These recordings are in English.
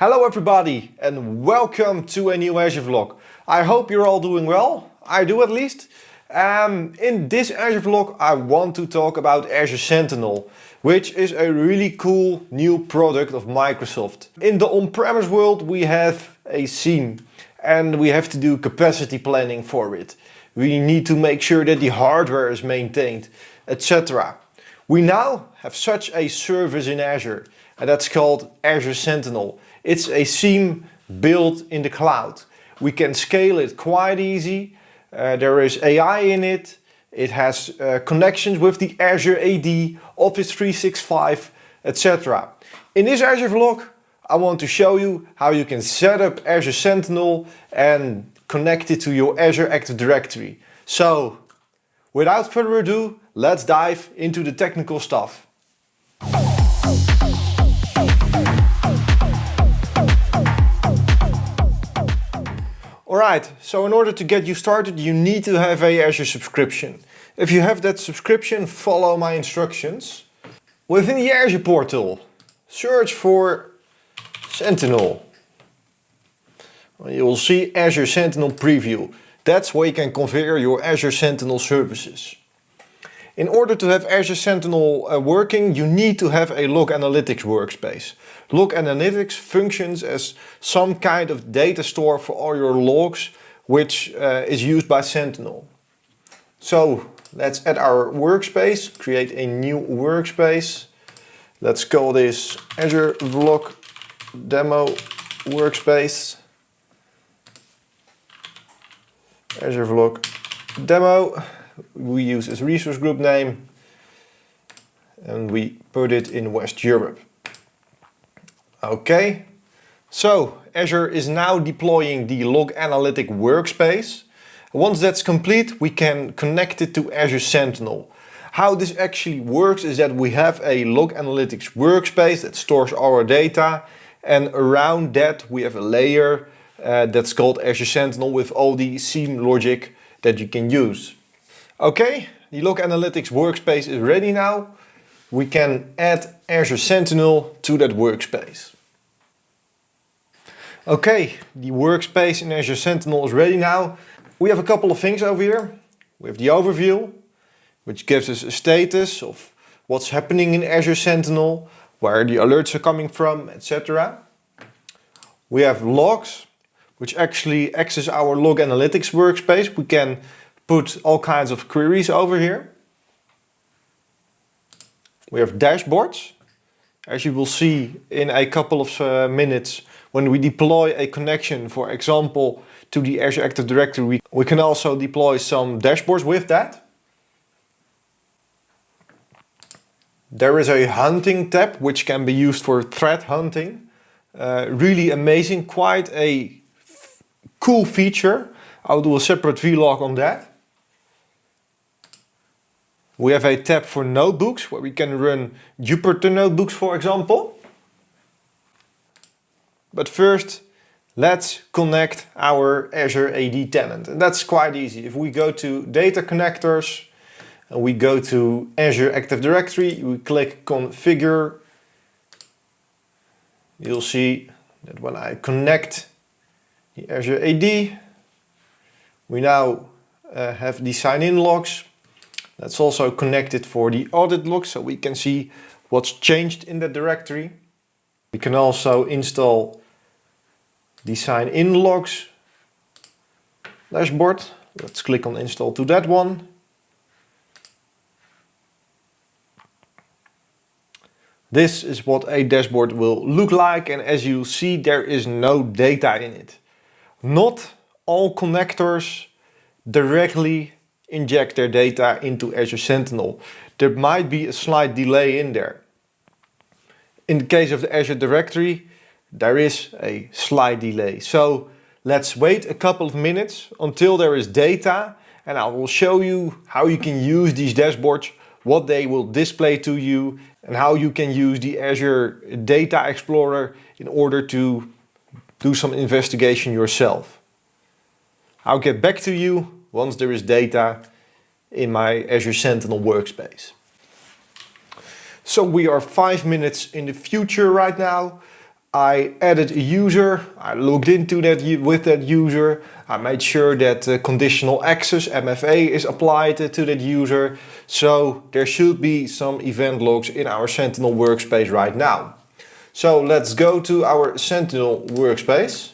Hello everybody and welcome to a new Azure vlog. I hope you're all doing well, I do at least. Um, in this Azure vlog I want to talk about Azure Sentinel, which is a really cool new product of Microsoft. In the on-premise world we have a SIEM and we have to do capacity planning for it. We need to make sure that the hardware is maintained, etc. We now have such a service in Azure and that's called Azure Sentinel. It's a SIEM built in the cloud. We can scale it quite easy. Uh, there is AI in it. It has uh, connections with the Azure AD, Office 365, etc. In this Azure vlog, I want to show you how you can set up Azure Sentinel and connect it to your Azure Active Directory. So, without further ado, let's dive into the technical stuff. Alright, so in order to get you started you need to have a Azure subscription. If you have that subscription, follow my instructions. Within the Azure portal, search for Sentinel. You will see Azure Sentinel Preview. That's where you can configure your Azure Sentinel services. In order to have Azure Sentinel uh, working, you need to have a log analytics workspace. Log analytics functions as some kind of data store for all your logs, which uh, is used by Sentinel. So let's add our workspace, create a new workspace. Let's call this Azure Vlog Demo Workspace. Azure Vlog Demo we use as resource group name and we put it in West Europe. Okay, so Azure is now deploying the Log Analytic workspace. Once that's complete, we can connect it to Azure Sentinel. How this actually works is that we have a Log Analytics workspace that stores our data and around that we have a layer uh, that's called Azure Sentinel with all the SIEM logic that you can use. Okay, the Log Analytics workspace is ready now. We can add Azure Sentinel to that workspace. Okay, the workspace in Azure Sentinel is ready now. We have a couple of things over here. We have the overview, which gives us a status of what's happening in Azure Sentinel, where the alerts are coming from, etc. We have logs, which actually access our log analytics workspace. We can put all kinds of queries over here. We have dashboards. As you will see in a couple of uh, minutes, when we deploy a connection, for example, to the Azure Active Directory, we, can also deploy some dashboards with that. There is a hunting tab, which can be used for threat hunting. Uh, really amazing, quite a cool feature. I'll do a separate vlog on that. We have a tab for notebooks where we can run Jupyter notebooks for example. But first let's connect our Azure AD tenant and that's quite easy. If we go to data connectors and we go to Azure Active Directory, we click configure, you'll see that when I connect the Azure AD, we now uh, have the sign in logs that's also connected for the audit log so we can see what's changed in the directory. We can also install the sign in logs dashboard. Let's click on install to that one. This is what a dashboard will look like and as you see there is no data in it. Not all connectors directly inject their data into Azure Sentinel. There might be a slight delay in there. In the case of the Azure Directory, there is a slight delay. So let's wait a couple of minutes until there is data and I will show you how you can use these dashboards, what they will display to you and how you can use the Azure Data Explorer in order to do some investigation yourself. I'll get back to you once there is data in my Azure Sentinel workspace. So we are five minutes in the future right now. I added a user, I logged into that with that user, I made sure that uh, conditional access MFA is applied to that user. So there should be some event logs in our Sentinel workspace right now. So let's go to our Sentinel workspace.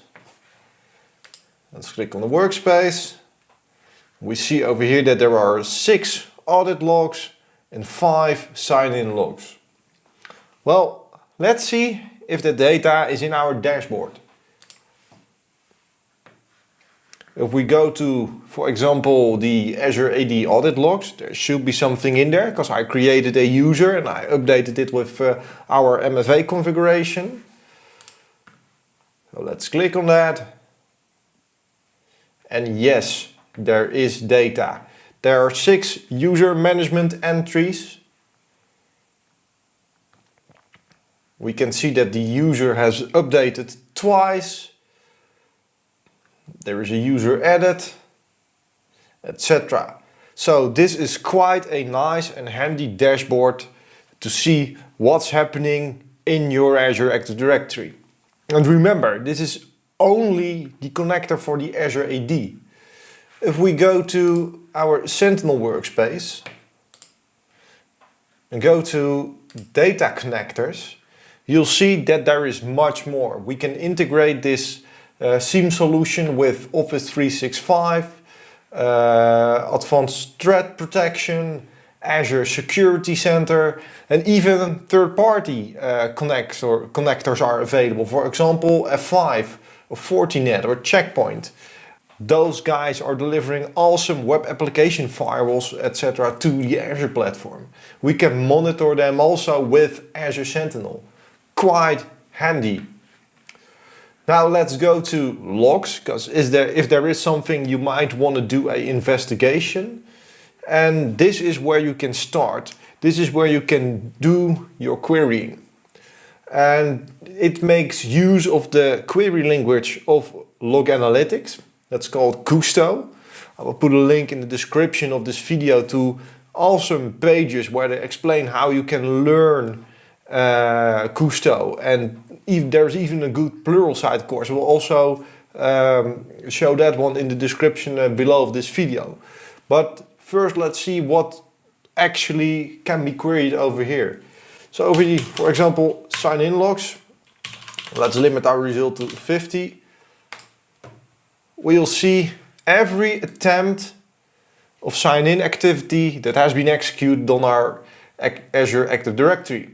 Let's click on the workspace. We see over here that there are six audit logs and five sign-in logs. Well, let's see if the data is in our dashboard. If we go to, for example, the Azure AD audit logs, there should be something in there because I created a user and I updated it with uh, our MFA configuration. So let's click on that. And yes, there is data. There are six user management entries. We can see that the user has updated twice there is a user edit, etc. So this is quite a nice and handy dashboard to see what's happening in your Azure Active Directory. And remember, this is only the connector for the Azure AD. If we go to our Sentinel workspace and go to data connectors, you'll see that there is much more. We can integrate this uh, SIEM solution with Office 365, uh, advanced threat protection, Azure Security Center, and even third-party uh, connector, connectors are available. For example, F5 or Fortinet or Checkpoint. Those guys are delivering awesome web application firewalls, etc. to the Azure platform. We can monitor them also with Azure Sentinel. Quite handy. Now let's go to logs, because there if there is something you might want to do an investigation. And this is where you can start. This is where you can do your querying. And it makes use of the query language of log analytics. That's called Kusto. I will put a link in the description of this video to awesome pages where they explain how you can learn uh, and there's even a good plural Pluralsight course. We'll also um, show that one in the description uh, below of this video. But first let's see what actually can be queried over here. So over the, for example, sign-in logs, let's limit our result to 50. We'll see every attempt of sign-in activity that has been executed on our Azure Active Directory.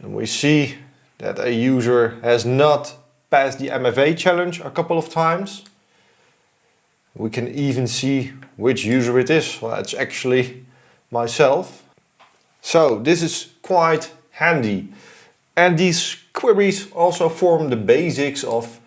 And we see that a user has not passed the MFA challenge a couple of times. We can even see which user it is. Well, it's actually myself. So this is quite handy. And these queries also form the basics of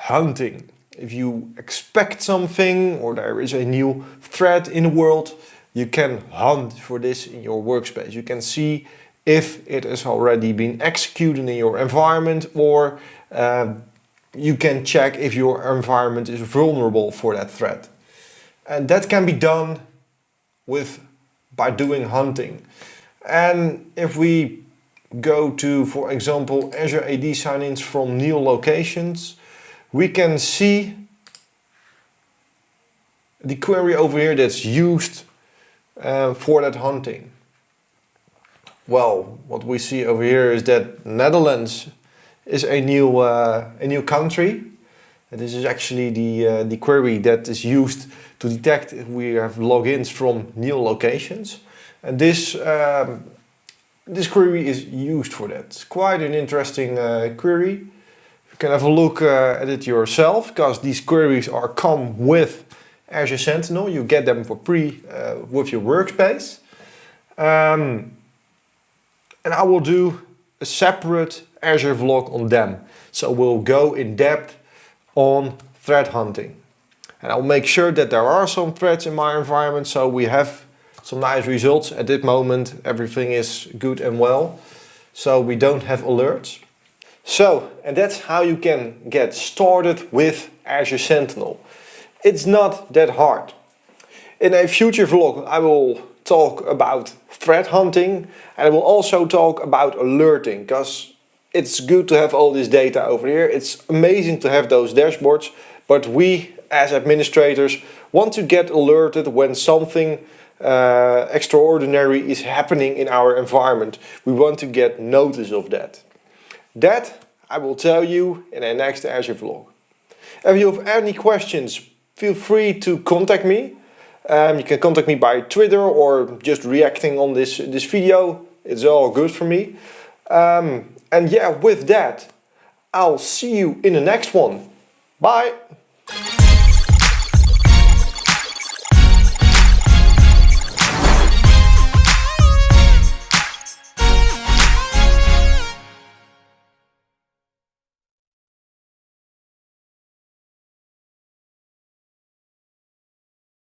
hunting. If you expect something or there is a new threat in the world, you can hunt for this in your workspace. You can see if it has already been executed in your environment or uh, you can check if your environment is vulnerable for that threat. And that can be done with by doing hunting. And if we go to, for example, Azure AD sign-ins from new locations, we can see the query over here that's used uh, for that hunting. Well, what we see over here is that Netherlands is a new uh, a new country. And this is actually the uh, the query that is used to detect if we have logins from new locations. And this um, this query is used for that. It's quite an interesting uh, query. Can have a look uh, at it yourself because these queries are come with Azure Sentinel. You get them for free uh, with your workspace. Um, and I will do a separate Azure vlog on them. So we'll go in depth on threat hunting. And I'll make sure that there are some threats in my environment so we have some nice results. At this moment everything is good and well. So we don't have alerts. So, and that's how you can get started with Azure Sentinel. It's not that hard. In a future vlog I will talk about threat hunting and I will also talk about alerting because it's good to have all this data over here. It's amazing to have those dashboards, but we as administrators want to get alerted when something uh, extraordinary is happening in our environment. We want to get notice of that. That I will tell you in the next Azure vlog. If you have any questions, feel free to contact me. Um, you can contact me by Twitter or just reacting on this, this video. It's all good for me. Um, and yeah, with that, I'll see you in the next one. Bye!